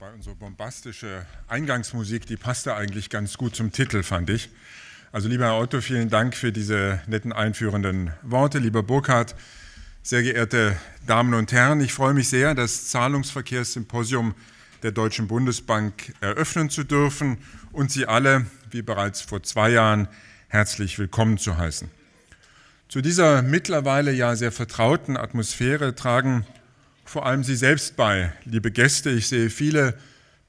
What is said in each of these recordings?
Wobei unsere bombastische Eingangsmusik, die passte eigentlich ganz gut zum Titel, fand ich. Also lieber Herr Otto, vielen Dank für diese netten einführenden Worte. Lieber Burkhard, sehr geehrte Damen und Herren, ich freue mich sehr, das Zahlungsverkehrssymposium der Deutschen Bundesbank eröffnen zu dürfen und Sie alle, wie bereits vor zwei Jahren, herzlich willkommen zu heißen. Zu dieser mittlerweile ja sehr vertrauten Atmosphäre tragen vor allem Sie selbst bei, liebe Gäste. Ich sehe viele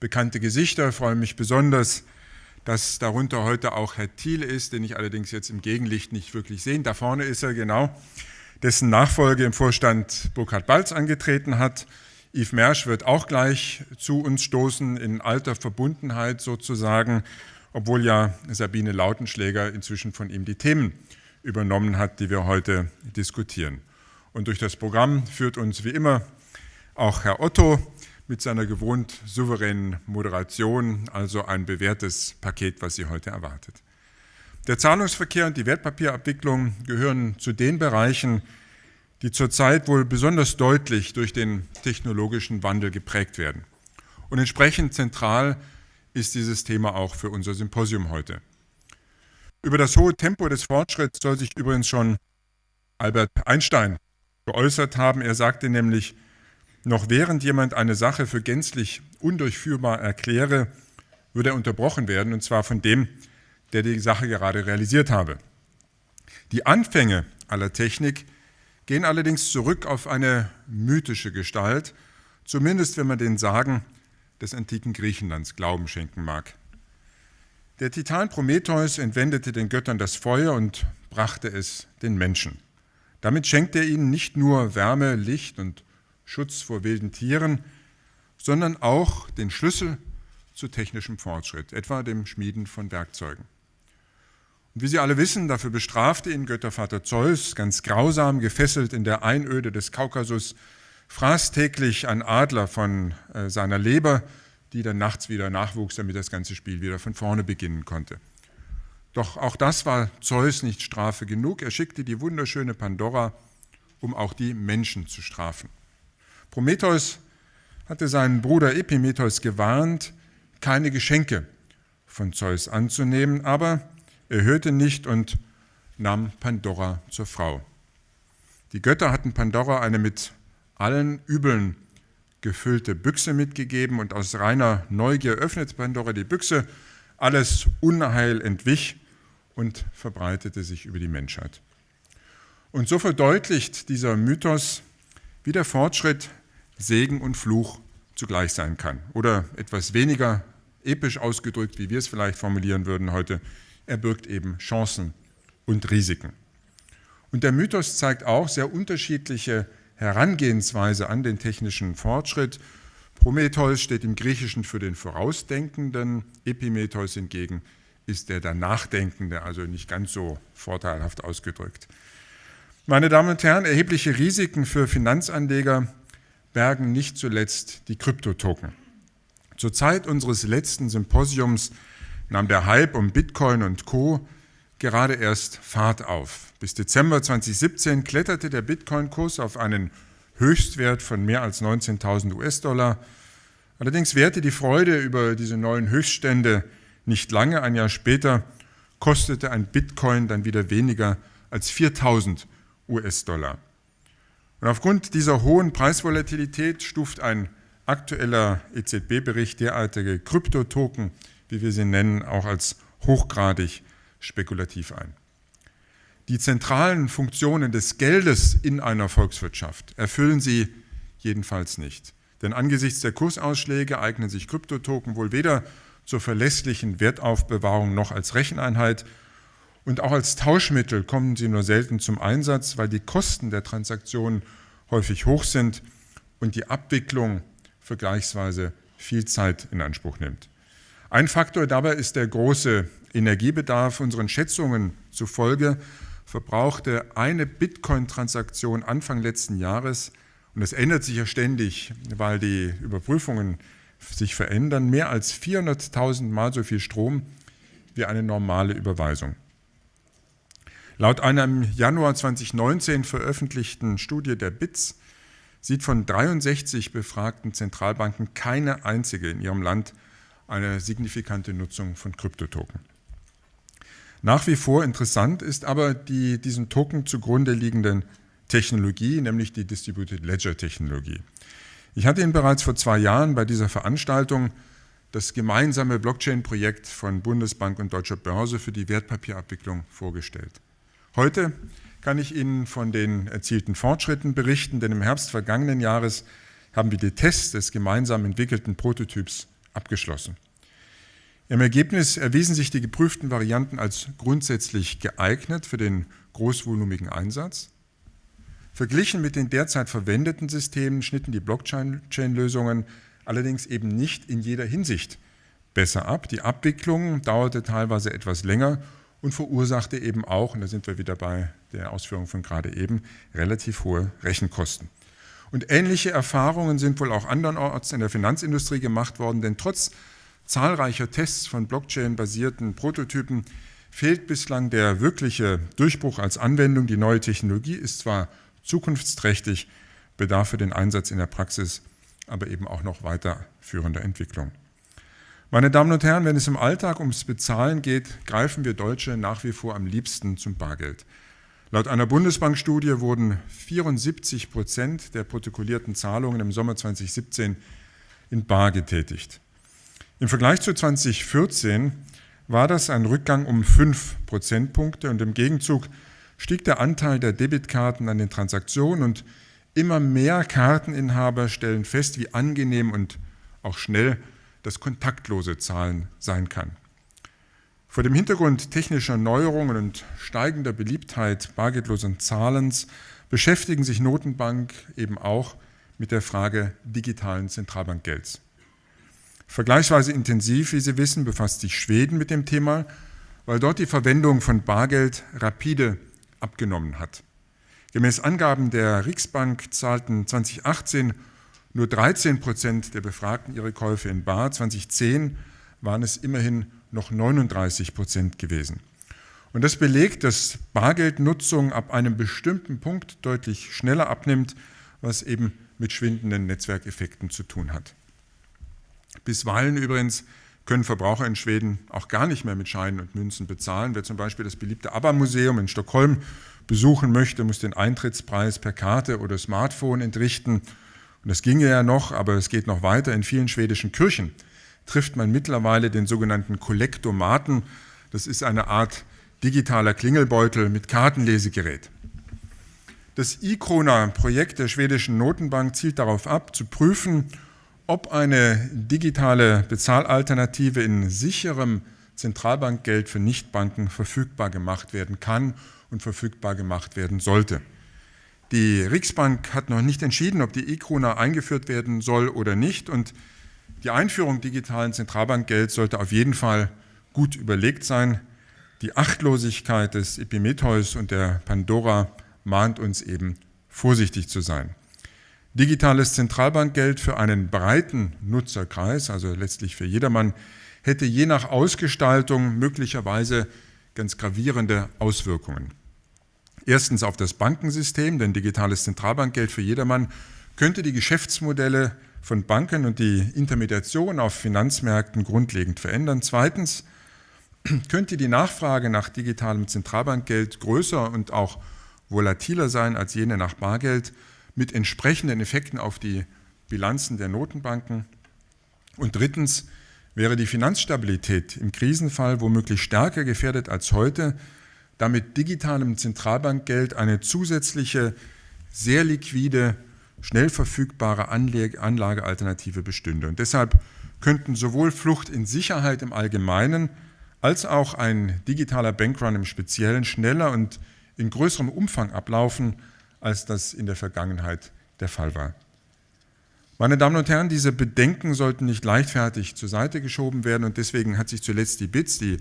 bekannte Gesichter, freue mich besonders, dass darunter heute auch Herr Thiel ist, den ich allerdings jetzt im Gegenlicht nicht wirklich sehe. Da vorne ist er genau, dessen Nachfolge im Vorstand Burkhard Balz angetreten hat. Yves Mersch wird auch gleich zu uns stoßen, in alter Verbundenheit sozusagen, obwohl ja Sabine Lautenschläger inzwischen von ihm die Themen übernommen hat, die wir heute diskutieren. Und durch das Programm führt uns wie immer auch Herr Otto mit seiner gewohnt souveränen Moderation, also ein bewährtes Paket, was Sie heute erwartet. Der Zahlungsverkehr und die Wertpapierabwicklung gehören zu den Bereichen, die zurzeit wohl besonders deutlich durch den technologischen Wandel geprägt werden. Und entsprechend zentral ist dieses Thema auch für unser Symposium heute. Über das hohe Tempo des Fortschritts soll sich übrigens schon Albert Einstein geäußert haben. Er sagte nämlich, noch während jemand eine Sache für gänzlich undurchführbar erkläre, würde er unterbrochen werden, und zwar von dem, der die Sache gerade realisiert habe. Die Anfänge aller Technik gehen allerdings zurück auf eine mythische Gestalt, zumindest wenn man den Sagen des antiken Griechenlands Glauben schenken mag. Der Titan Prometheus entwendete den Göttern das Feuer und brachte es den Menschen. Damit schenkte er ihnen nicht nur Wärme, Licht und Schutz vor wilden Tieren, sondern auch den Schlüssel zu technischem Fortschritt, etwa dem Schmieden von Werkzeugen. Und wie Sie alle wissen, dafür bestrafte ihn Göttervater Zeus, ganz grausam gefesselt in der Einöde des Kaukasus, fraß täglich ein Adler von äh, seiner Leber, die dann nachts wieder nachwuchs, damit das ganze Spiel wieder von vorne beginnen konnte. Doch auch das war Zeus nicht Strafe genug. Er schickte die wunderschöne Pandora, um auch die Menschen zu strafen. Prometheus hatte seinen Bruder Epimetheus gewarnt, keine Geschenke von Zeus anzunehmen, aber er hörte nicht und nahm Pandora zur Frau. Die Götter hatten Pandora eine mit allen Übeln gefüllte Büchse mitgegeben und aus reiner Neugier öffnete Pandora die Büchse, alles Unheil entwich und verbreitete sich über die Menschheit. Und so verdeutlicht dieser Mythos, wie der Fortschritt Segen und Fluch zugleich sein kann. Oder etwas weniger episch ausgedrückt, wie wir es vielleicht formulieren würden heute, er birgt eben Chancen und Risiken. Und der Mythos zeigt auch sehr unterschiedliche Herangehensweise an den technischen Fortschritt. Prometheus steht im Griechischen für den Vorausdenkenden, Epimetheus hingegen ist der der Nachdenkende, also nicht ganz so vorteilhaft ausgedrückt. Meine Damen und Herren, erhebliche Risiken für Finanzanleger bergen nicht zuletzt die Kryptotoken. Zur Zeit unseres letzten Symposiums nahm der Hype um Bitcoin und Co. gerade erst Fahrt auf. Bis Dezember 2017 kletterte der Bitcoin-Kurs auf einen Höchstwert von mehr als 19.000 US-Dollar. Allerdings währte die Freude über diese neuen Höchststände nicht lange. Ein Jahr später kostete ein Bitcoin dann wieder weniger als 4.000 US-Dollar. Und aufgrund dieser hohen Preisvolatilität stuft ein aktueller EZB-Bericht derartige Kryptotoken, wie wir sie nennen, auch als hochgradig spekulativ ein. Die zentralen Funktionen des Geldes in einer Volkswirtschaft erfüllen sie jedenfalls nicht. Denn angesichts der Kursausschläge eignen sich Kryptotoken wohl weder zur verlässlichen Wertaufbewahrung noch als Recheneinheit und auch als Tauschmittel kommen sie nur selten zum Einsatz, weil die Kosten der Transaktionen häufig hoch sind und die Abwicklung vergleichsweise viel Zeit in Anspruch nimmt. Ein Faktor dabei ist der große Energiebedarf. Unseren Schätzungen zufolge verbrauchte eine Bitcoin-Transaktion Anfang letzten Jahres, und das ändert sich ja ständig, weil die Überprüfungen sich verändern, mehr als 400.000 Mal so viel Strom wie eine normale Überweisung. Laut einer im Januar 2019 veröffentlichten Studie der BITS sieht von 63 befragten Zentralbanken keine einzige in ihrem Land eine signifikante Nutzung von Kryptotoken. Nach wie vor interessant ist aber die diesen Token zugrunde liegenden Technologie, nämlich die Distributed Ledger Technologie. Ich hatte Ihnen bereits vor zwei Jahren bei dieser Veranstaltung das gemeinsame Blockchain-Projekt von Bundesbank und Deutscher Börse für die Wertpapierabwicklung vorgestellt. Heute kann ich Ihnen von den erzielten Fortschritten berichten, denn im Herbst vergangenen Jahres haben wir die Tests des gemeinsam entwickelten Prototyps abgeschlossen. Im Ergebnis erwiesen sich die geprüften Varianten als grundsätzlich geeignet für den großvolumigen Einsatz. Verglichen mit den derzeit verwendeten Systemen schnitten die Blockchain-Lösungen allerdings eben nicht in jeder Hinsicht besser ab. Die Abwicklung dauerte teilweise etwas länger und verursachte eben auch, und da sind wir wieder bei der Ausführung von gerade eben, relativ hohe Rechenkosten. Und ähnliche Erfahrungen sind wohl auch andernorts in der Finanzindustrie gemacht worden, denn trotz zahlreicher Tests von Blockchain-basierten Prototypen fehlt bislang der wirkliche Durchbruch als Anwendung. Die neue Technologie ist zwar zukunftsträchtig, bedarf für den Einsatz in der Praxis aber eben auch noch weiterführender Entwicklung. Meine Damen und Herren, wenn es im Alltag ums Bezahlen geht, greifen wir Deutsche nach wie vor am liebsten zum Bargeld. Laut einer Bundesbankstudie wurden 74 Prozent der protokollierten Zahlungen im Sommer 2017 in Bar getätigt. Im Vergleich zu 2014 war das ein Rückgang um 5 Prozentpunkte und im Gegenzug stieg der Anteil der Debitkarten an den Transaktionen und immer mehr Karteninhaber stellen fest, wie angenehm und auch schnell das kontaktlose Zahlen sein kann. Vor dem Hintergrund technischer Neuerungen und steigender Beliebtheit bargeldlosen Zahlens beschäftigen sich Notenbank eben auch mit der Frage digitalen Zentralbankgelds. Vergleichsweise intensiv, wie Sie wissen, befasst sich Schweden mit dem Thema, weil dort die Verwendung von Bargeld rapide abgenommen hat. Gemäß Angaben der Riksbank zahlten 2018 nur 13 Prozent der Befragten ihre Käufe in Bar. 2010 waren es immerhin noch 39 Prozent gewesen. Und das belegt, dass Bargeldnutzung ab einem bestimmten Punkt deutlich schneller abnimmt, was eben mit schwindenden Netzwerkeffekten zu tun hat. Bisweilen übrigens können Verbraucher in Schweden auch gar nicht mehr mit Scheinen und Münzen bezahlen. Wer zum Beispiel das beliebte ABBA-Museum in Stockholm besuchen möchte, muss den Eintrittspreis per Karte oder Smartphone entrichten. Und das ginge ja noch, aber es geht noch weiter. In vielen schwedischen Kirchen trifft man mittlerweile den sogenannten Kollektomaten. Das ist eine Art digitaler Klingelbeutel mit Kartenlesegerät. Das E-Krona-Projekt der schwedischen Notenbank zielt darauf ab, zu prüfen, ob eine digitale Bezahlalternative in sicherem Zentralbankgeld für Nichtbanken verfügbar gemacht werden kann und verfügbar gemacht werden sollte. Die Riksbank hat noch nicht entschieden, ob die E-Krone eingeführt werden soll oder nicht und die Einführung digitalen Zentralbankgelds sollte auf jeden Fall gut überlegt sein. Die Achtlosigkeit des Epimetheus und der Pandora mahnt uns eben, vorsichtig zu sein. Digitales Zentralbankgeld für einen breiten Nutzerkreis, also letztlich für jedermann, hätte je nach Ausgestaltung möglicherweise ganz gravierende Auswirkungen. Erstens auf das Bankensystem, denn digitales Zentralbankgeld für jedermann könnte die Geschäftsmodelle von Banken und die Intermediation auf Finanzmärkten grundlegend verändern. Zweitens könnte die Nachfrage nach digitalem Zentralbankgeld größer und auch volatiler sein als jene nach Bargeld mit entsprechenden Effekten auf die Bilanzen der Notenbanken. Und drittens wäre die Finanzstabilität im Krisenfall womöglich stärker gefährdet als heute, da mit digitalem Zentralbankgeld eine zusätzliche, sehr liquide, schnell verfügbare Anlagealternative bestünde. Und deshalb könnten sowohl Flucht in Sicherheit im Allgemeinen als auch ein digitaler Bankrun im Speziellen schneller und in größerem Umfang ablaufen, als das in der Vergangenheit der Fall war. Meine Damen und Herren, diese Bedenken sollten nicht leichtfertig zur Seite geschoben werden und deswegen hat sich zuletzt die BITS, die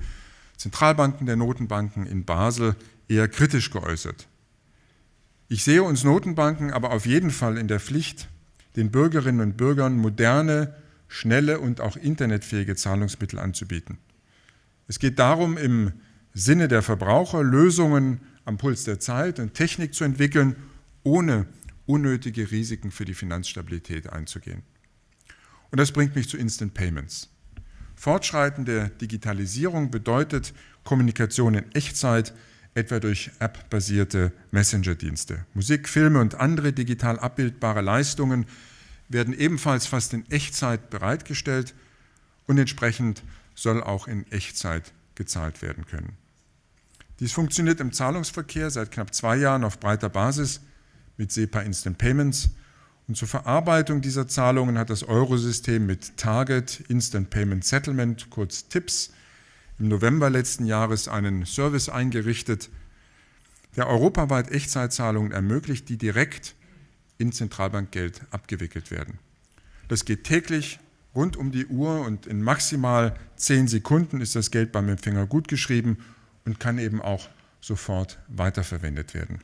Zentralbanken der Notenbanken in Basel, eher kritisch geäußert. Ich sehe uns Notenbanken aber auf jeden Fall in der Pflicht, den Bürgerinnen und Bürgern moderne, schnelle und auch internetfähige Zahlungsmittel anzubieten. Es geht darum, im Sinne der Verbraucher Lösungen am Puls der Zeit und Technik zu entwickeln, ohne unnötige Risiken für die Finanzstabilität einzugehen. Und das bringt mich zu Instant Payments. Fortschreitende Digitalisierung bedeutet Kommunikation in Echtzeit, etwa durch App-basierte Messenger-Dienste. Musik, Filme und andere digital abbildbare Leistungen werden ebenfalls fast in Echtzeit bereitgestellt und entsprechend soll auch in Echtzeit gezahlt werden können. Dies funktioniert im Zahlungsverkehr seit knapp zwei Jahren auf breiter Basis mit SEPA Instant Payments und zur Verarbeitung dieser Zahlungen hat das Eurosystem mit Target Instant Payment Settlement, kurz TIPS, im November letzten Jahres einen Service eingerichtet, der europaweit Echtzeitzahlungen ermöglicht, die direkt in Zentralbankgeld abgewickelt werden. Das geht täglich rund um die Uhr und in maximal zehn Sekunden ist das Geld beim Empfänger gutgeschrieben und kann eben auch sofort weiterverwendet werden.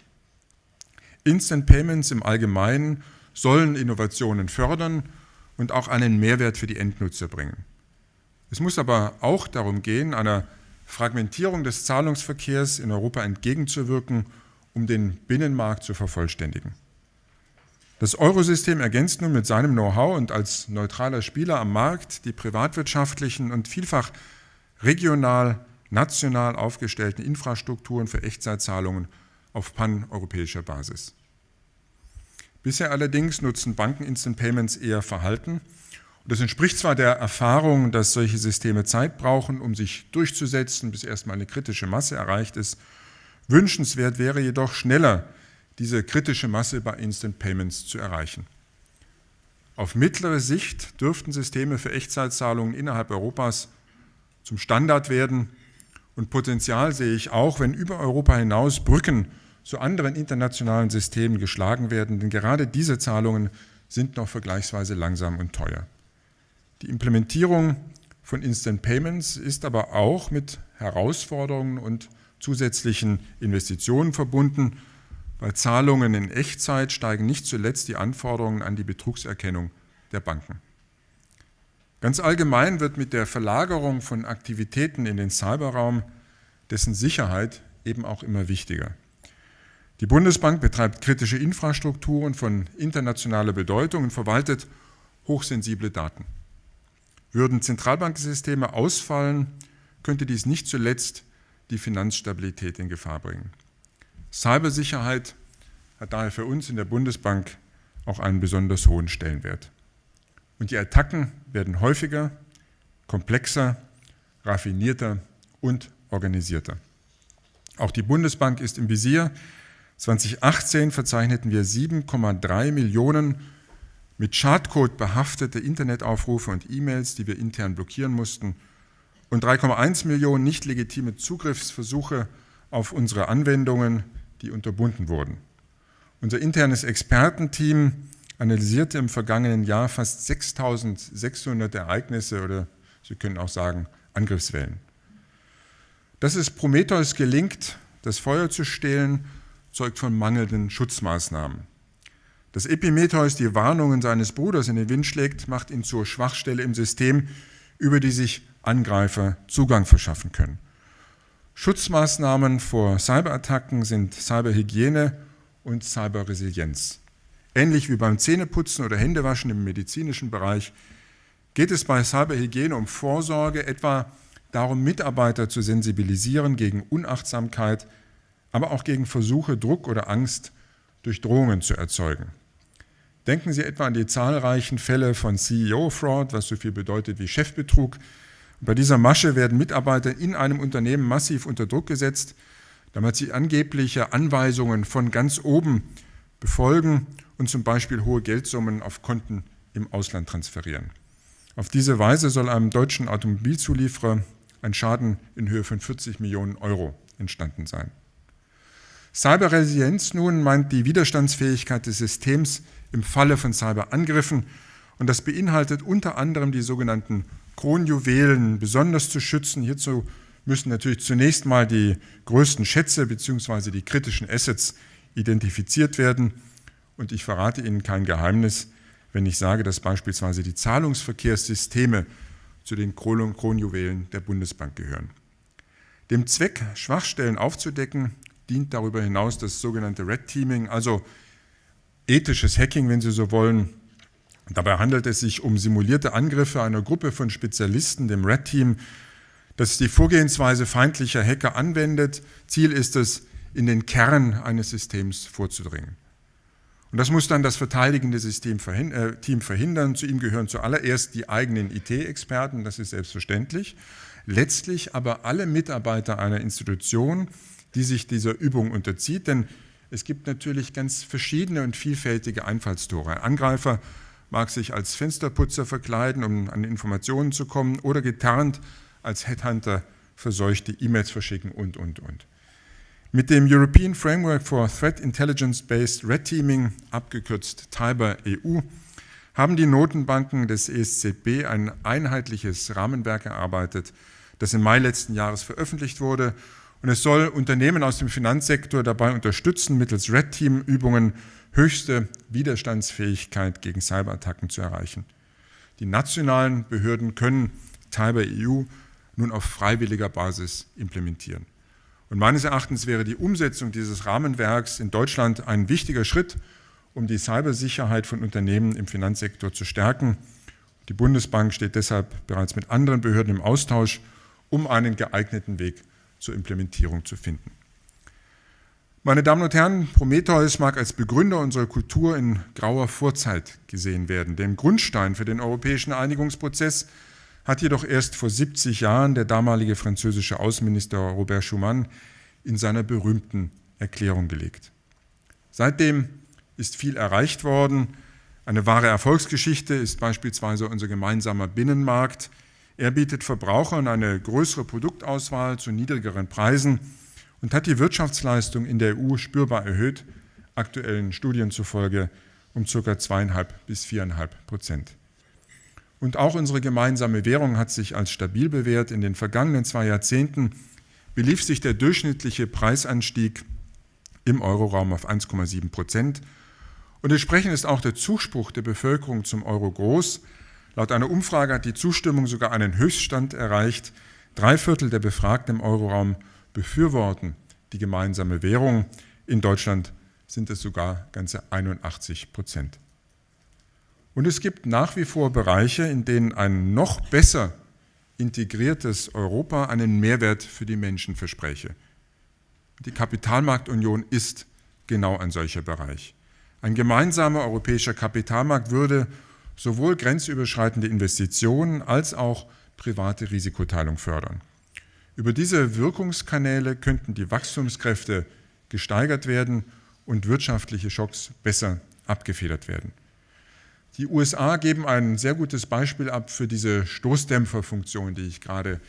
Instant Payments im Allgemeinen sollen Innovationen fördern und auch einen Mehrwert für die Endnutzer bringen. Es muss aber auch darum gehen, einer Fragmentierung des Zahlungsverkehrs in Europa entgegenzuwirken, um den Binnenmarkt zu vervollständigen. Das Eurosystem ergänzt nun mit seinem Know-how und als neutraler Spieler am Markt die privatwirtschaftlichen und vielfach regional, national aufgestellten Infrastrukturen für Echtzeitzahlungen auf paneuropäischer Basis. Bisher allerdings nutzen Banken Instant Payments eher verhalten. Und das entspricht zwar der Erfahrung, dass solche Systeme Zeit brauchen, um sich durchzusetzen, bis erstmal eine kritische Masse erreicht ist. Wünschenswert wäre jedoch schneller diese kritische Masse bei Instant Payments zu erreichen. Auf mittlere Sicht dürften Systeme für Echtzeitzahlungen innerhalb Europas zum Standard werden und Potenzial sehe ich auch, wenn über Europa hinaus Brücken zu anderen internationalen Systemen geschlagen werden, denn gerade diese Zahlungen sind noch vergleichsweise langsam und teuer. Die Implementierung von Instant Payments ist aber auch mit Herausforderungen und zusätzlichen Investitionen verbunden, bei Zahlungen in Echtzeit steigen nicht zuletzt die Anforderungen an die Betrugserkennung der Banken. Ganz allgemein wird mit der Verlagerung von Aktivitäten in den Cyberraum dessen Sicherheit eben auch immer wichtiger. Die Bundesbank betreibt kritische Infrastrukturen von internationaler Bedeutung und verwaltet hochsensible Daten. Würden Zentralbanksysteme ausfallen, könnte dies nicht zuletzt die Finanzstabilität in Gefahr bringen. Cybersicherheit hat daher für uns in der Bundesbank auch einen besonders hohen Stellenwert. Und die Attacken werden häufiger, komplexer, raffinierter und organisierter. Auch die Bundesbank ist im Visier. 2018 verzeichneten wir 7,3 Millionen mit Schadcode behaftete Internetaufrufe und E-Mails, die wir intern blockieren mussten, und 3,1 Millionen nicht legitime Zugriffsversuche auf unsere Anwendungen, die unterbunden wurden. Unser internes Expertenteam analysierte im vergangenen Jahr fast 6600 Ereignisse oder Sie können auch sagen Angriffswellen. Dass es Prometheus gelingt, das Feuer zu stehlen, zeugt von mangelnden Schutzmaßnahmen. Dass Epimetheus die Warnungen seines Bruders in den Wind schlägt, macht ihn zur Schwachstelle im System, über die sich Angreifer Zugang verschaffen können. Schutzmaßnahmen vor Cyberattacken sind Cyberhygiene und Cyberresilienz. Ähnlich wie beim Zähneputzen oder Händewaschen im medizinischen Bereich geht es bei Cyberhygiene um Vorsorge, etwa darum, Mitarbeiter zu sensibilisieren gegen Unachtsamkeit, aber auch gegen Versuche, Druck oder Angst durch Drohungen zu erzeugen. Denken Sie etwa an die zahlreichen Fälle von CEO-Fraud, was so viel bedeutet wie Chefbetrug, bei dieser Masche werden Mitarbeiter in einem Unternehmen massiv unter Druck gesetzt, damit sie angebliche Anweisungen von ganz oben befolgen und zum Beispiel hohe Geldsummen auf Konten im Ausland transferieren. Auf diese Weise soll einem deutschen Automobilzulieferer ein Schaden in Höhe von 40 Millionen Euro entstanden sein. Cyberresilienz nun meint die Widerstandsfähigkeit des Systems im Falle von Cyberangriffen und das beinhaltet unter anderem die sogenannten Kronjuwelen besonders zu schützen. Hierzu müssen natürlich zunächst mal die größten Schätze bzw. die kritischen Assets identifiziert werden. Und ich verrate Ihnen kein Geheimnis, wenn ich sage, dass beispielsweise die Zahlungsverkehrssysteme zu den Kronjuwelen der Bundesbank gehören. Dem Zweck, Schwachstellen aufzudecken, dient darüber hinaus das sogenannte Red Teaming, also ethisches Hacking, wenn Sie so wollen. Dabei handelt es sich um simulierte Angriffe einer Gruppe von Spezialisten, dem Red Team, das die Vorgehensweise feindlicher Hacker anwendet. Ziel ist es, in den Kern eines Systems vorzudringen. Und das muss dann das verteidigende System äh, Team verhindern. Zu ihm gehören zuallererst die eigenen IT-Experten, das ist selbstverständlich. Letztlich aber alle Mitarbeiter einer Institution, die sich dieser Übung unterzieht, denn es gibt natürlich ganz verschiedene und vielfältige Einfallstore. Ein Angreifer mag sich als Fensterputzer verkleiden, um an Informationen zu kommen, oder getarnt als Headhunter verseuchte E-Mails verschicken und, und, und. Mit dem European Framework for Threat Intelligence-Based Red Teaming, abgekürzt TIBER EU, haben die Notenbanken des ESZB ein einheitliches Rahmenwerk erarbeitet, das im Mai letzten Jahres veröffentlicht wurde. Und es soll Unternehmen aus dem Finanzsektor dabei unterstützen, mittels Red Team-Übungen höchste Widerstandsfähigkeit gegen Cyberattacken zu erreichen. Die nationalen Behörden können TIBER EU nun auf freiwilliger Basis implementieren. Und meines Erachtens wäre die Umsetzung dieses Rahmenwerks in Deutschland ein wichtiger Schritt, um die Cybersicherheit von Unternehmen im Finanzsektor zu stärken. Die Bundesbank steht deshalb bereits mit anderen Behörden im Austausch, um einen geeigneten Weg zur Implementierung zu finden. Meine Damen und Herren, Prometheus mag als Begründer unserer Kultur in grauer Vorzeit gesehen werden. Den Grundstein für den europäischen Einigungsprozess hat jedoch erst vor 70 Jahren der damalige französische Außenminister Robert Schumann in seiner berühmten Erklärung gelegt. Seitdem ist viel erreicht worden. Eine wahre Erfolgsgeschichte ist beispielsweise unser gemeinsamer Binnenmarkt. Er bietet Verbrauchern eine größere Produktauswahl zu niedrigeren Preisen und hat die Wirtschaftsleistung in der EU spürbar erhöht, aktuellen Studien zufolge um ca. zweieinhalb bis viereinhalb Prozent. Und auch unsere gemeinsame Währung hat sich als stabil bewährt. In den vergangenen zwei Jahrzehnten belief sich der durchschnittliche Preisanstieg im Euroraum auf 1,7 Prozent. Und entsprechend ist auch der Zuspruch der Bevölkerung zum Euro groß. Laut einer Umfrage hat die Zustimmung sogar einen Höchststand erreicht. Drei Viertel der Befragten im Euroraum befürworten die gemeinsame Währung. In Deutschland sind es sogar ganze 81 Prozent. Und es gibt nach wie vor Bereiche, in denen ein noch besser integriertes Europa einen Mehrwert für die Menschen verspräche. Die Kapitalmarktunion ist genau ein solcher Bereich. Ein gemeinsamer europäischer Kapitalmarkt würde sowohl grenzüberschreitende Investitionen als auch private Risikoteilung fördern. Über diese Wirkungskanäle könnten die Wachstumskräfte gesteigert werden und wirtschaftliche Schocks besser abgefedert werden. Die USA geben ein sehr gutes Beispiel ab für diese Stoßdämpferfunktion, die ich gerade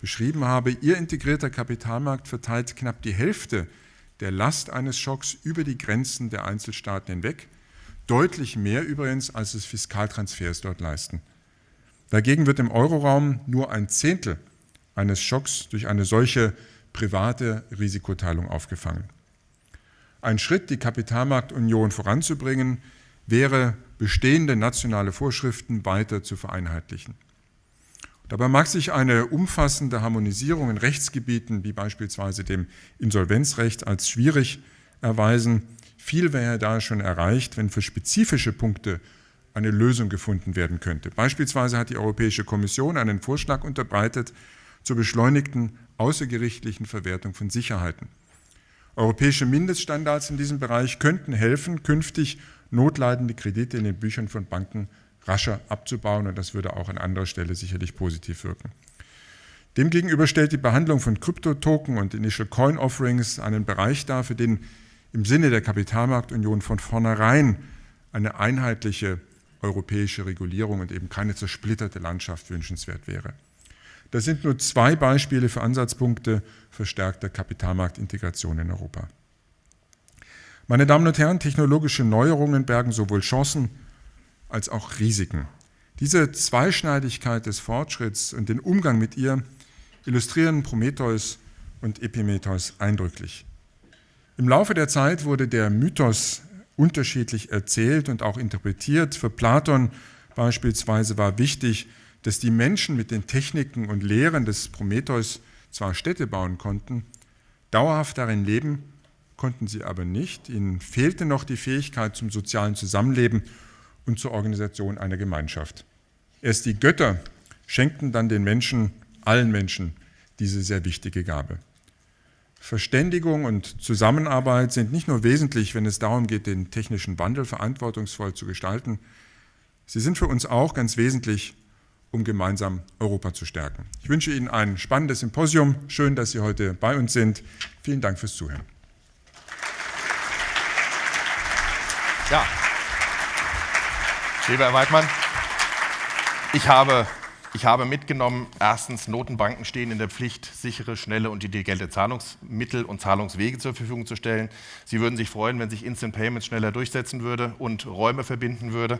beschrieben habe. Ihr integrierter Kapitalmarkt verteilt knapp die Hälfte der Last eines Schocks über die Grenzen der Einzelstaaten hinweg, deutlich mehr übrigens, als es Fiskaltransfers dort leisten. Dagegen wird im Euroraum nur ein Zehntel eines Schocks durch eine solche private Risikoteilung aufgefangen. Ein Schritt, die Kapitalmarktunion voranzubringen, wäre bestehende nationale Vorschriften weiter zu vereinheitlichen. Dabei mag sich eine umfassende Harmonisierung in Rechtsgebieten wie beispielsweise dem Insolvenzrecht als schwierig erweisen. Viel wäre da schon erreicht, wenn für spezifische Punkte eine Lösung gefunden werden könnte. Beispielsweise hat die Europäische Kommission einen Vorschlag unterbreitet zur beschleunigten außergerichtlichen Verwertung von Sicherheiten. Europäische Mindeststandards in diesem Bereich könnten helfen, künftig notleidende Kredite in den Büchern von Banken rascher abzubauen und das würde auch an anderer Stelle sicherlich positiv wirken. Demgegenüber stellt die Behandlung von Kryptotoken und Initial Coin Offerings einen Bereich dar, für den im Sinne der Kapitalmarktunion von vornherein eine einheitliche europäische Regulierung und eben keine zersplitterte Landschaft wünschenswert wäre. Das sind nur zwei Beispiele für Ansatzpunkte verstärkter Kapitalmarktintegration in Europa. Meine Damen und Herren, technologische Neuerungen bergen sowohl Chancen als auch Risiken. Diese Zweischneidigkeit des Fortschritts und den Umgang mit ihr illustrieren Prometheus und Epimetheus eindrücklich. Im Laufe der Zeit wurde der Mythos unterschiedlich erzählt und auch interpretiert. Für Platon beispielsweise war wichtig, dass die Menschen mit den Techniken und Lehren des Prometheus zwar Städte bauen konnten, dauerhaft darin leben konnten sie aber nicht. Ihnen fehlte noch die Fähigkeit zum sozialen Zusammenleben und zur Organisation einer Gemeinschaft. Erst die Götter schenkten dann den Menschen, allen Menschen, diese sehr wichtige Gabe. Verständigung und Zusammenarbeit sind nicht nur wesentlich, wenn es darum geht, den technischen Wandel verantwortungsvoll zu gestalten, sie sind für uns auch ganz wesentlich, um gemeinsam Europa zu stärken. Ich wünsche Ihnen ein spannendes Symposium. Schön, dass Sie heute bei uns sind. Vielen Dank fürs Zuhören. Ja, lieber Herr Weidmann, ich habe, ich habe mitgenommen, erstens, Notenbanken stehen in der Pflicht, sichere, schnelle und intelligente Zahlungsmittel und Zahlungswege zur Verfügung zu stellen. Sie würden sich freuen, wenn sich Instant Payments schneller durchsetzen würde und Räume verbinden würde.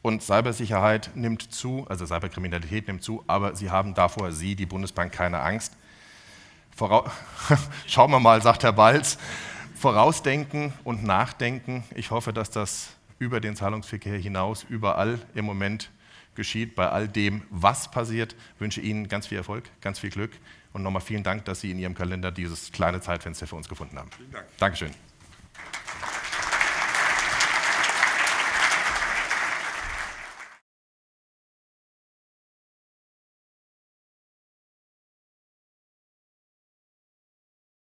Und Cybersicherheit nimmt zu, also Cyberkriminalität nimmt zu, aber Sie haben davor, Sie, die Bundesbank, keine Angst. Vorau Schauen wir mal, sagt Herr Balz. Vorausdenken und nachdenken. Ich hoffe, dass das über den Zahlungsverkehr hinaus überall im Moment geschieht, bei all dem, was passiert. Ich wünsche Ihnen ganz viel Erfolg, ganz viel Glück und nochmal vielen Dank, dass Sie in Ihrem Kalender dieses kleine Zeitfenster für uns gefunden haben. Vielen Dank. Dankeschön.